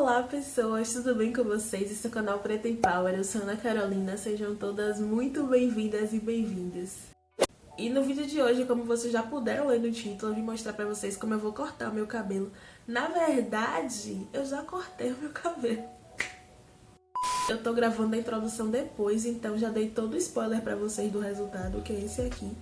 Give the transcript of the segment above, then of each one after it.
Olá pessoas, tudo bem com vocês? Esse é o canal Preta em Power, eu sou Ana Carolina, sejam todas muito bem-vindas e bem-vindas. E no vídeo de hoje, como vocês já puderam ler no título, eu vim mostrar pra vocês como eu vou cortar o meu cabelo. Na verdade, eu já cortei o meu cabelo. Eu tô gravando a introdução depois, então já dei todo o spoiler pra vocês do resultado, que é esse aqui.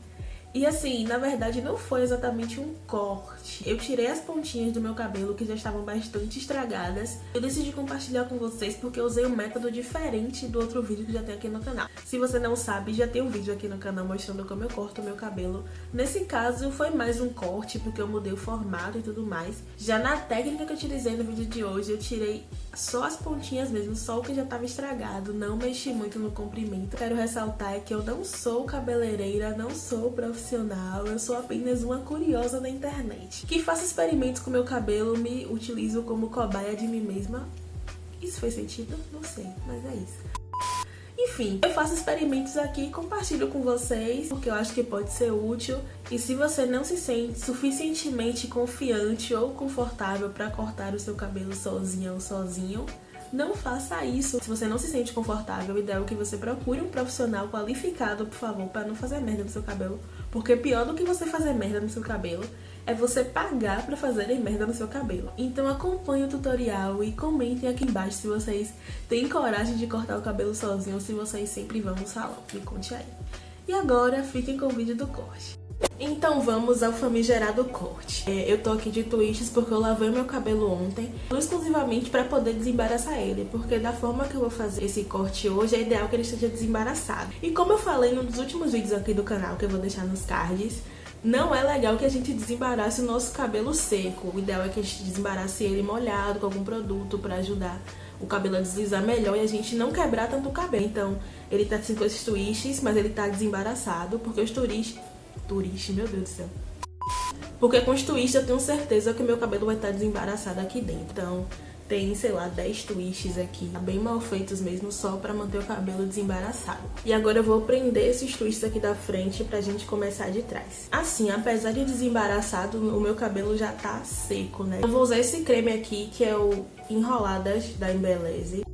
E assim, na verdade não foi exatamente um corte. Eu tirei as pontinhas do meu cabelo que já estavam bastante estragadas. Eu decidi compartilhar com vocês porque eu usei um método diferente do outro vídeo que já tem aqui no canal. Se você não sabe, já tem um vídeo aqui no canal mostrando como eu corto o meu cabelo. Nesse caso foi mais um corte porque eu mudei o formato e tudo mais. Já na técnica que eu utilizei no vídeo de hoje, eu tirei só as pontinhas mesmo, só o que já estava estragado. Não mexi muito no comprimento. Quero ressaltar que eu não sou cabeleireira, não sou profissional profissional, eu sou apenas uma curiosa na internet. Que faço experimentos com meu cabelo, me utilizo como cobaia de mim mesma. Isso fez sentido? Não sei, mas é isso. Enfim, eu faço experimentos aqui e compartilho com vocês, porque eu acho que pode ser útil. E se você não se sente suficientemente confiante ou confortável para cortar o seu cabelo sozinha ou sozinho, não faça isso. Se você não se sente confortável, o ideal é que você procure um profissional qualificado, por favor, para não fazer merda no seu cabelo. Porque pior do que você fazer merda no seu cabelo é você pagar pra fazerem merda no seu cabelo. Então acompanhe o tutorial e comentem aqui embaixo se vocês têm coragem de cortar o cabelo sozinho ou se vocês sempre vão no salão. Me conte aí. E agora fiquem com o vídeo do corte. Então vamos ao famigerado corte. É, eu tô aqui de twists porque eu lavei meu cabelo ontem, exclusivamente para poder desembaraçar ele, porque da forma que eu vou fazer esse corte hoje, é ideal que ele esteja desembaraçado. E como eu falei num dos últimos vídeos aqui do canal, que eu vou deixar nos cards, não é legal que a gente desembarace o nosso cabelo seco. O ideal é que a gente desembarace ele molhado com algum produto para ajudar o cabelo a deslizar melhor e a gente não quebrar tanto o cabelo. Então, ele tá assim com esses twists, mas ele tá desembaraçado, porque os twists turista, meu Deus do céu. Porque com os twists eu tenho certeza que meu cabelo vai estar desembaraçado aqui dentro. Então tem, sei lá, 10 twists aqui, bem mal feitos mesmo, só pra manter o cabelo desembaraçado. E agora eu vou prender esses twists aqui da frente pra gente começar de trás. Assim, apesar de desembaraçado, o meu cabelo já tá seco, né? Eu vou usar esse creme aqui, que é o Enroladas da Embeleze.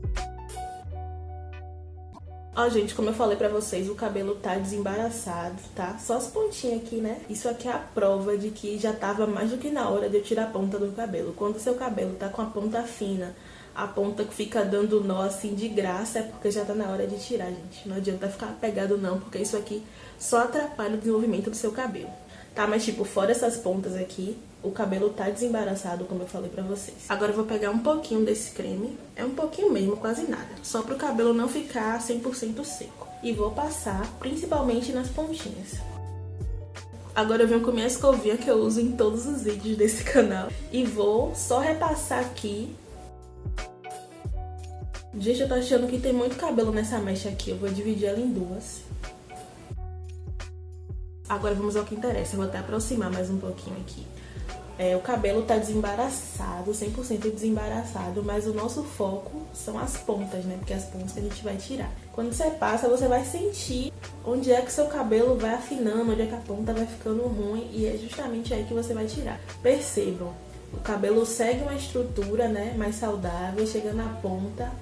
Ó, gente, como eu falei pra vocês, o cabelo tá desembaraçado, tá? Só as pontinhas aqui, né? Isso aqui é a prova de que já tava mais do que na hora de eu tirar a ponta do cabelo. Quando o seu cabelo tá com a ponta fina, a ponta que fica dando nó assim de graça, é porque já tá na hora de tirar, gente. Não adianta ficar pegado não, porque isso aqui só atrapalha o desenvolvimento do seu cabelo. Tá, mas tipo, fora essas pontas aqui, o cabelo tá desembaraçado, como eu falei pra vocês. Agora eu vou pegar um pouquinho desse creme, é um pouquinho mesmo, quase nada. Só pro cabelo não ficar 100% seco. E vou passar principalmente nas pontinhas. Agora eu venho com minha escovinha que eu uso em todos os vídeos desse canal. E vou só repassar aqui. Gente, eu tô achando que tem muito cabelo nessa mecha aqui. Eu vou dividir ela em duas. Agora vamos ao que interessa. Eu vou até aproximar mais um pouquinho aqui. É, o cabelo tá desembaraçado, 100% desembaraçado, mas o nosso foco são as pontas, né? Porque as pontas que a gente vai tirar. Quando você passa, você vai sentir onde é que seu cabelo vai afinando, onde é que a ponta vai ficando ruim e é justamente aí que você vai tirar. Percebam, o cabelo segue uma estrutura, né, mais saudável, chega na ponta,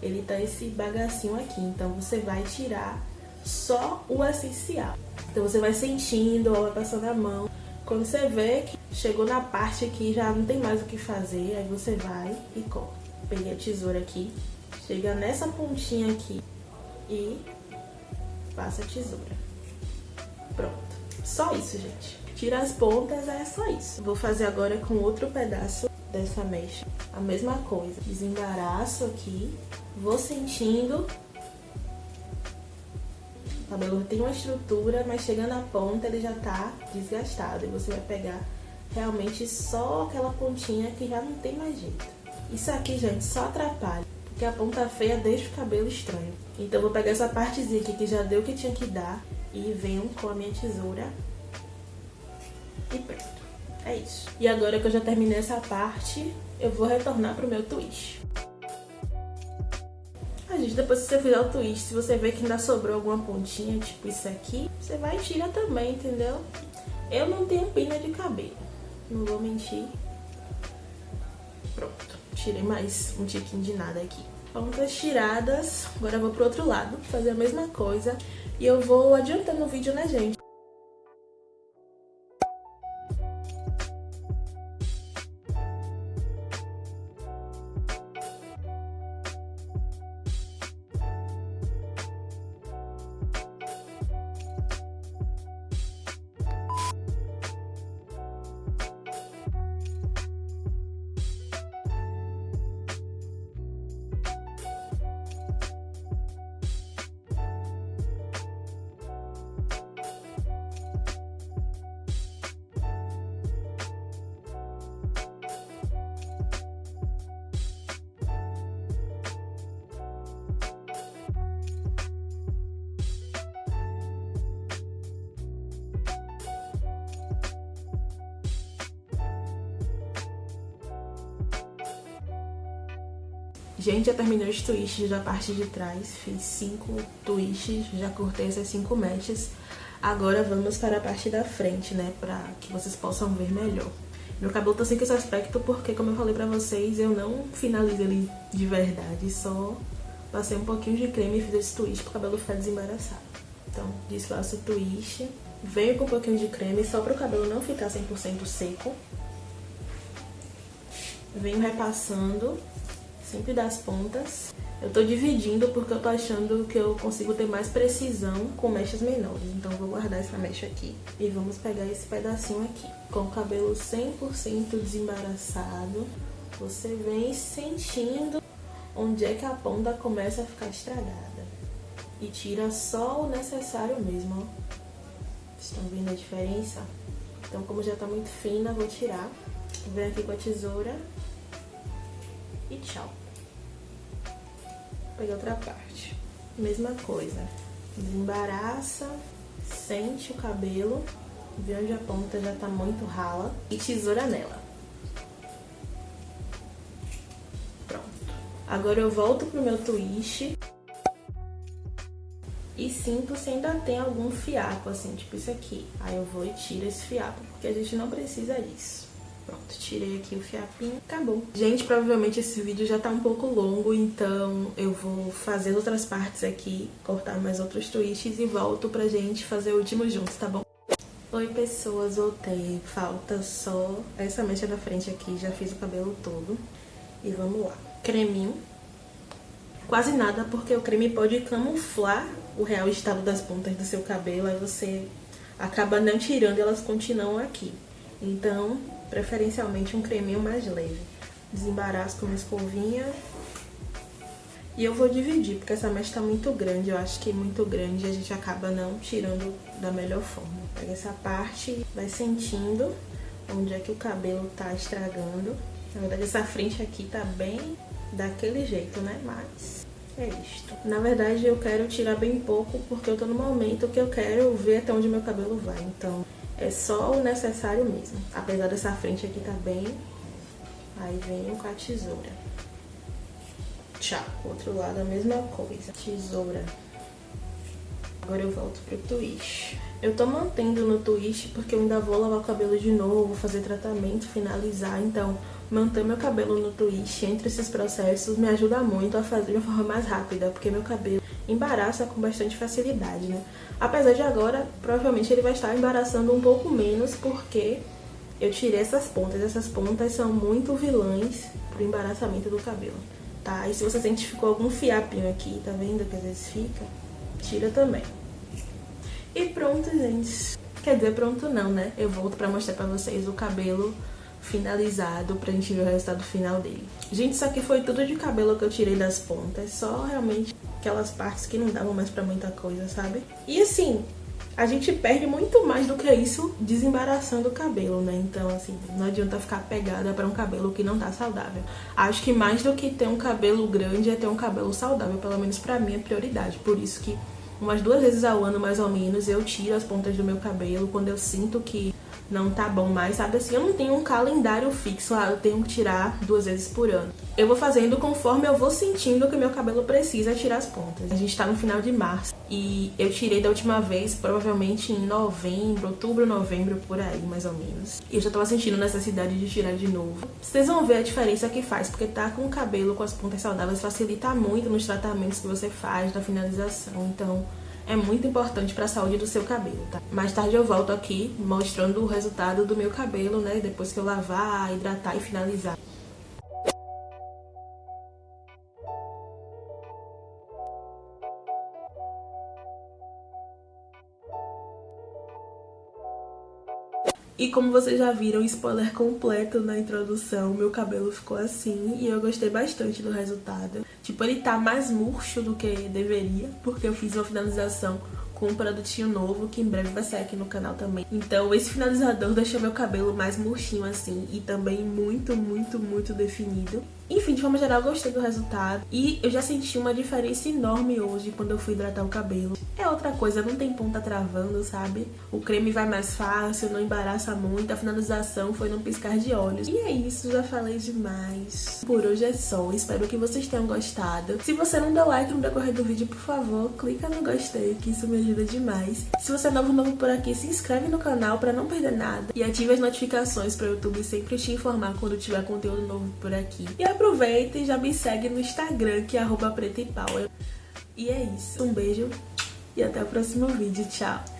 ele tá esse bagacinho aqui, então você vai tirar só o essencial. Então você vai sentindo, vai passando a mão. Quando você vê que chegou na parte que já não tem mais o que fazer, aí você vai e corta. Peguei a tesoura aqui, chega nessa pontinha aqui e passa a tesoura. Pronto. Só isso, gente. Tira as pontas, é só isso. Vou fazer agora com outro pedaço dessa mecha. A mesma coisa. Desembaraço aqui, vou sentindo o cabelo tem uma estrutura, mas chegando à ponta ele já tá desgastado. E você vai pegar realmente só aquela pontinha que já não tem mais jeito. Isso aqui, gente, só atrapalha. Porque a ponta feia deixa o cabelo estranho. Então eu vou pegar essa partezinha aqui que já deu o que tinha que dar. E venho com a minha tesoura. E pronto. É isso. E agora que eu já terminei essa parte, eu vou retornar pro meu twist gente, depois que você fizer o twist, se você ver que ainda sobrou alguma pontinha, tipo isso aqui, você vai e tira também, entendeu? Eu não tenho pina de cabelo, não vou mentir. Pronto. tirei mais um tiquinho de nada aqui. Pontas tiradas, agora eu vou pro outro lado, fazer a mesma coisa. E eu vou adiantando o vídeo, né, gente? Gente, já terminei os twists da parte de trás, fiz cinco twists, já cortei essas cinco mechas. Agora vamos para a parte da frente, né, pra que vocês possam ver melhor. Meu cabelo tá sem esse aspecto porque, como eu falei pra vocês, eu não finalizo ele de verdade, só passei um pouquinho de creme e fiz esse twist pro cabelo ficar desembaraçado. Então, desfaço o twist, venho com um pouquinho de creme só para o cabelo não ficar 100% seco. Venho repassando sempre das pontas. Eu tô dividindo porque eu tô achando que eu consigo ter mais precisão com mechas menores. Então vou guardar essa mecha aqui. E vamos pegar esse pedacinho aqui. Com o cabelo 100% desembaraçado, você vem sentindo onde é que a ponta começa a ficar estragada. E tira só o necessário mesmo, ó. Estão vendo a diferença? Então, como já tá muito fina, vou tirar. Vem aqui com a tesoura. E tchau pegar outra parte. Mesma coisa. Desembaraça, sente o cabelo, vê onde a ponta já tá muito rala e tesoura nela. Pronto. Agora eu volto pro meu twist e sinto se ainda tem algum fiapo, assim, tipo isso aqui. Aí eu vou e tiro esse fiapo, porque a gente não precisa disso. Pronto, tirei aqui o fiapinho, acabou. Gente, provavelmente esse vídeo já tá um pouco longo, então eu vou fazer outras partes aqui, cortar mais outros twists e volto pra gente fazer o último juntos, tá bom? Oi pessoas, voltei. Falta só essa mecha da frente aqui, já fiz o cabelo todo. E vamos lá. Creminho. Quase nada, porque o creme pode camuflar o real estado das pontas do seu cabelo, aí você acaba não tirando elas continuam aqui. Então, preferencialmente um creminho mais leve. Desembaraço com uma escovinha. E eu vou dividir, porque essa mecha tá muito grande, eu acho que muito grande a gente acaba não tirando da melhor forma. Pega essa parte, vai sentindo onde é que o cabelo tá estragando. Na verdade, essa frente aqui tá bem daquele jeito, né? Mas é isto. Na verdade, eu quero tirar bem pouco, porque eu tô no momento que eu quero ver até onde meu cabelo vai. Então, é só o necessário mesmo. Apesar dessa frente aqui tá bem, aí venho com a tesoura. Tchau. Outro lado a mesma coisa. Tesoura. Agora eu volto pro twist. Eu tô mantendo no twist porque eu ainda vou lavar o cabelo de novo, fazer tratamento, finalizar. Então, manter meu cabelo no twist entre esses processos me ajuda muito a fazer de uma forma mais rápida, porque meu cabelo embaraça com bastante facilidade, né? Apesar de agora, provavelmente ele vai estar embaraçando um pouco menos, porque eu tirei essas pontas. Essas pontas são muito vilãs pro embaraçamento do cabelo, tá? E se você sente que ficou algum fiapinho aqui, tá vendo que às vezes fica? Tira também. E pronto, gente. Quer dizer, pronto não, né? Eu volto pra mostrar pra vocês o cabelo finalizado pra gente ver o resultado final dele. Gente, isso aqui foi tudo de cabelo que eu tirei das pontas, só realmente aquelas partes que não davam mais pra muita coisa, sabe? E assim, a gente perde muito mais do que isso desembaraçando o cabelo, né? Então, assim, não adianta ficar pegada pra um cabelo que não tá saudável. Acho que mais do que ter um cabelo grande é ter um cabelo saudável, pelo menos pra mim é prioridade. Por isso que umas duas vezes ao ano, mais ou menos, eu tiro as pontas do meu cabelo quando eu sinto que não tá bom mais, sabe assim? Eu não tenho um calendário fixo, ah, eu tenho que tirar duas vezes por ano. Eu vou fazendo conforme eu vou sentindo que o meu cabelo precisa tirar as pontas. A gente tá no final de março e eu tirei da última vez, provavelmente em novembro, outubro, novembro, por aí, mais ou menos. E eu já tava sentindo necessidade de tirar de novo. Vocês vão ver a diferença que faz, porque tá com o cabelo com as pontas saudáveis facilita muito nos tratamentos que você faz, na finalização. Então, é muito importante para a saúde do seu cabelo, tá? Mais tarde eu volto aqui mostrando o resultado do meu cabelo, né? Depois que eu lavar, hidratar e finalizar. E como vocês já viram, spoiler completo na introdução, meu cabelo ficou assim e eu gostei bastante do resultado. Tipo, ele tá mais murcho do que deveria, porque eu fiz uma finalização com um produtinho novo que em breve vai sair aqui no canal também. Então esse finalizador deixou meu cabelo mais murchinho assim e também muito, muito, muito definido. Enfim, de forma geral, gostei do resultado. E eu já senti uma diferença enorme hoje quando eu fui hidratar o cabelo. É outra coisa, não tem ponta travando, sabe? O creme vai mais fácil, não embaraça muito. A finalização foi num piscar de olhos. E é isso, já falei demais. Por hoje é só. Espero que vocês tenham gostado. Se você não deu like no decorrer do vídeo, por favor, clica no gostei, que isso me ajuda demais. Se você é novo, novo por aqui, se inscreve no canal pra não perder nada. E ative as notificações para o YouTube sempre te informar quando tiver conteúdo novo por aqui. E aproveita e já me segue no Instagram, que é arroba E é isso. Um beijo e até o próximo vídeo. Tchau!